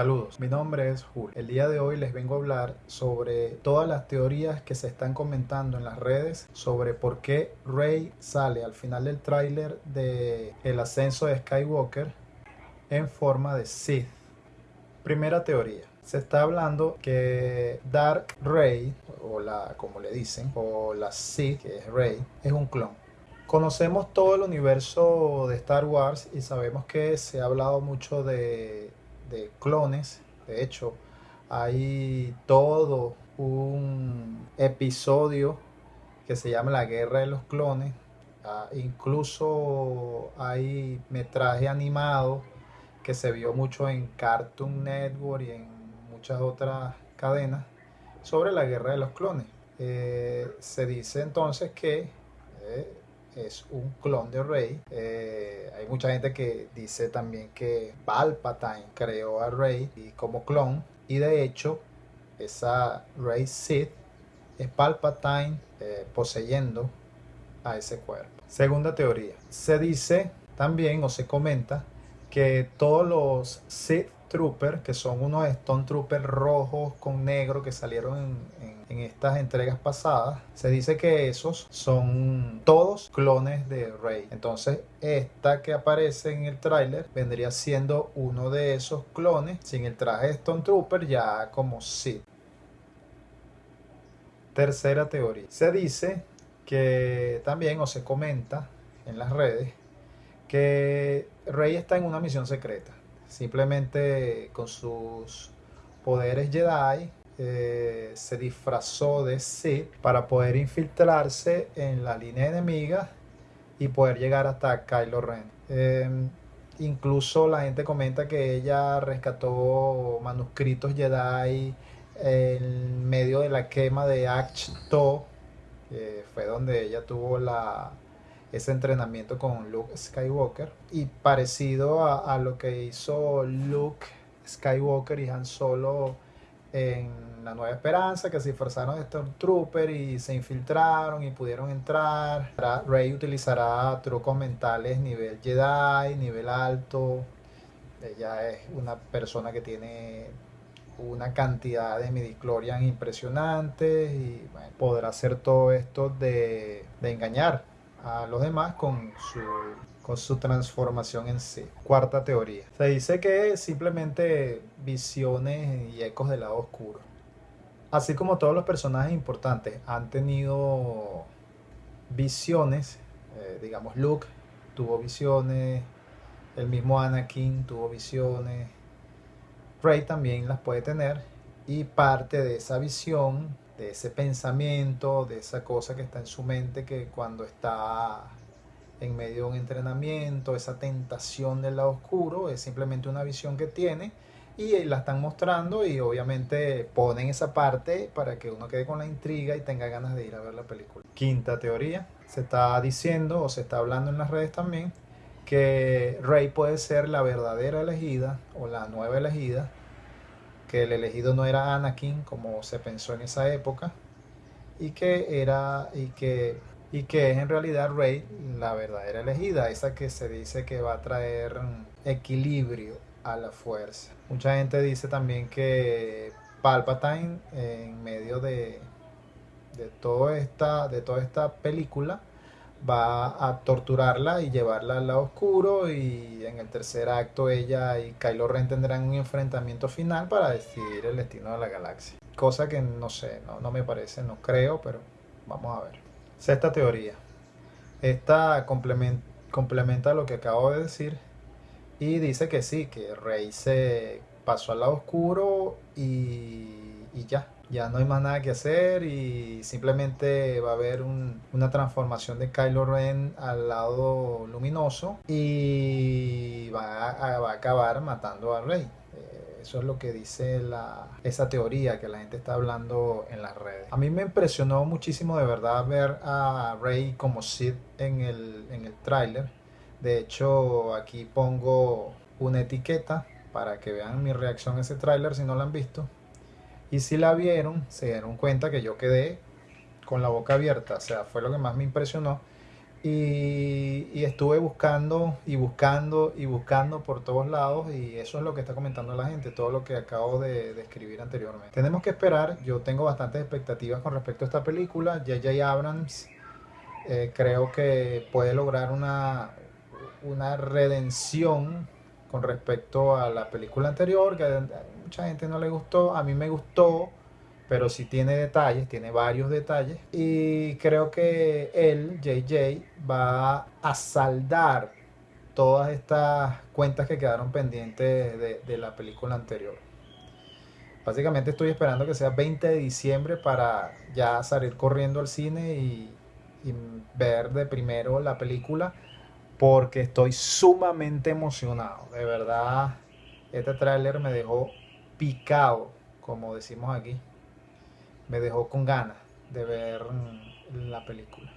Saludos, mi nombre es Julio. El día de hoy les vengo a hablar sobre todas las teorías que se están comentando en las redes sobre por qué Rey sale al final del tráiler de El ascenso de Skywalker en forma de Sith. Primera teoría. Se está hablando que Dark Rey, o la, como le dicen, o la Sith, que es Rey, es un clon. Conocemos todo el universo de Star Wars y sabemos que se ha hablado mucho de de clones. De hecho, hay todo un episodio que se llama La Guerra de los Clones. Ah, incluso hay metraje animado que se vio mucho en Cartoon Network y en muchas otras cadenas sobre la guerra de los clones. Eh, se dice entonces que eh, es un clon de Rey. Eh, hay mucha gente que dice también que Palpatine creó a Rey como clon. Y de hecho, esa Rey Sith es Palpatine poseyendo a ese cuerpo. Segunda teoría. Se dice también o se comenta que todos los Sith Trooper, que son unos Stone Troopers rojos con negro que salieron en, estas entregas pasadas, se dice que esos son todos clones de Rey. Entonces, esta que aparece en el tráiler vendría siendo uno de esos clones sin el traje de Stone Trooper ya como Sith. Tercera teoría. Se dice que también o se comenta en las redes que Rey está en una misión secreta simplemente con sus poderes Jedi eh, se disfrazó de Sith para poder infiltrarse en la línea enemiga y poder llegar hasta Kylo Ren. Em, incluso la gente comenta que ella rescató manuscritos Jedi en medio de la quema de Achto, que fue donde ella tuvo la, ese entrenamiento con Luke Skywalker y parecido a, lo que hizo Luke Skywalker y Han Solo en La Nueva Esperanza, que se disfrazaron de Stormtrooper y se infiltraron y pudieron entrar. Rey utilizará trucos mentales nivel Jedi, nivel alto. Ella es una persona que tiene una cantidad de midichlorian impresionantes y podrá hacer todo esto de engañar a los demás con su, con su transformación en sí. Cuarta teoría. Se dice que simplemente visiones y ecos del lado oscuro. Así como todos los personajes importantes han tenido visiones, eh, digamos Luke tuvo visiones, el mismo Anakin tuvo visiones, Rey también las puede tener y parte de esa visión de ese pensamiento, de esa cosa que está en su mente que cuando está en medio de un entrenamiento, esa tentación del lado oscuro, es simplemente una visión que tiene y la están mostrando y obviamente ponen esa parte para que uno quede con la intriga y tenga ganas de ir a ver la película. Quinta teoría, se está diciendo o se está hablando en las redes también que Rey puede ser la verdadera elegida o la nueva elegida que el elegido no era Anakin como se pensó en esa época y que era y que y que es en realidad Rey la verdadera elegida, esa que se dice que va a traer equilibrio a la fuerza. Mucha gente dice también que Palpatine en medio de, de, esta, de toda esta película va a torturarla y llevarla al lado oscuro y en el tercer acto ella y Kylo Ren tendrán un enfrentamiento final para decidir el destino de la galaxia. Cosa que no sé, no, no me parece, no creo, pero vamos a ver. Sexta teoría. Esta complementa, complementa lo que acabo de decir y dice que sí, que Rey se pasó al lado oscuro y, y ya, ya no hay más nada que hacer y simplemente va a haber una transformación de Kylo Ren al lado luminoso y va a, acabar matando a Rey. Eh, eso es lo que dice la, esa teoría que la gente está hablando en las redes. A mí me impresionó muchísimo de verdad ver a Rey como Sid en el, en el tráiler. De hecho, aquí pongo una etiqueta para que vean mi reacción a ese tráiler si no lo han visto. Y si la vieron, se dieron cuenta que yo quedé con la boca abierta, o sea, fue lo que más me impresionó. Y, y, estuve buscando y buscando y buscando por todos lados y eso es lo que está comentando la gente, todo lo que acabo de, de anteriormente. Tenemos que esperar, yo tengo bastantes expectativas con respecto a esta película, J.J. Abrams eh, creo que puede lograr una, una redención con respecto a la película anterior, que a mucha gente no le gustó, a mí me gustó, pero sí tiene detalles, tiene varios detalles. Y creo que él, JJ, va a saldar todas estas cuentas que quedaron pendientes de, de, la película anterior. Básicamente estoy esperando que sea 20 de diciembre para ya salir corriendo al cine y, y ver de primero la película porque estoy sumamente emocionado. De verdad, este tráiler me dejó picado, como decimos aquí me dejó con ganas de ver mm, la película.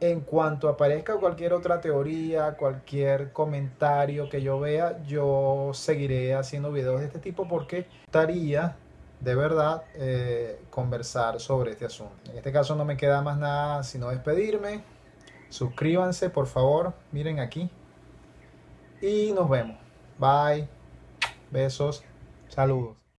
En cuanto aparezca cualquier otra teoría, cualquier comentario que yo vea, yo seguiré haciendo videos de este tipo porque estaría de verdad eh, conversar sobre este asunto. En este caso no me queda más nada sino despedirme. Suscríbanse por favor, miren aquí. Y nos vemos. Bye. Besos. Saludos.